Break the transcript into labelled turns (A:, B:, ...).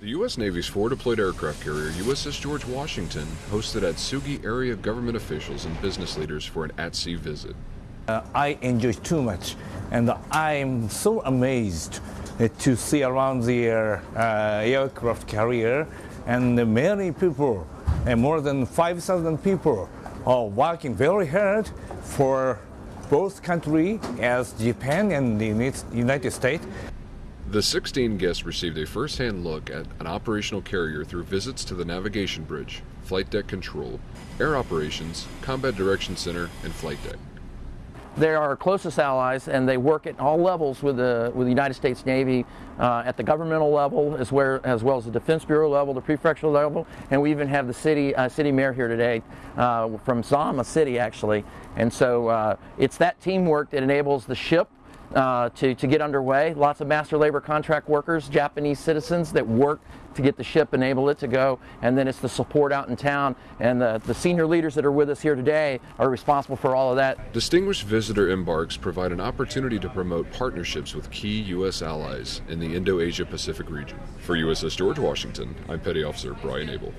A: The U.S. Navy's forward deployed aircraft carrier USS George Washington hosted Atsugi area government officials and business leaders for an at-sea visit.
B: Uh, I enjoyed too much, and I'm so amazed uh, to see around the uh, aircraft carrier, and many people, and more than 5,000 people, are working very hard for both countries, as Japan and the United States.
A: The 16 guests received a first-hand look at an operational carrier through visits to the navigation bridge, flight deck control, air operations, combat direction center, and flight deck.
C: They are our closest allies, and they work at all levels with the with the United States Navy, uh, at the governmental level, as well as well as the Defense Bureau level, the prefectural level, and we even have the city uh, city mayor here today uh, from Zama City, actually. And so uh, it's that teamwork that enables the ship uh, to, to get underway. Lots of master labor contract workers, Japanese citizens that work to get the ship, enable it to go, and then it's the support out in town. And the, the senior leaders that are with us here today are responsible for all of that.
A: Distinguished visitor embarks provide an opportunity to promote partnerships with key U.S. allies in the Indo-Asia Pacific region. For USS George Washington, I'm Petty Officer Brian Abel.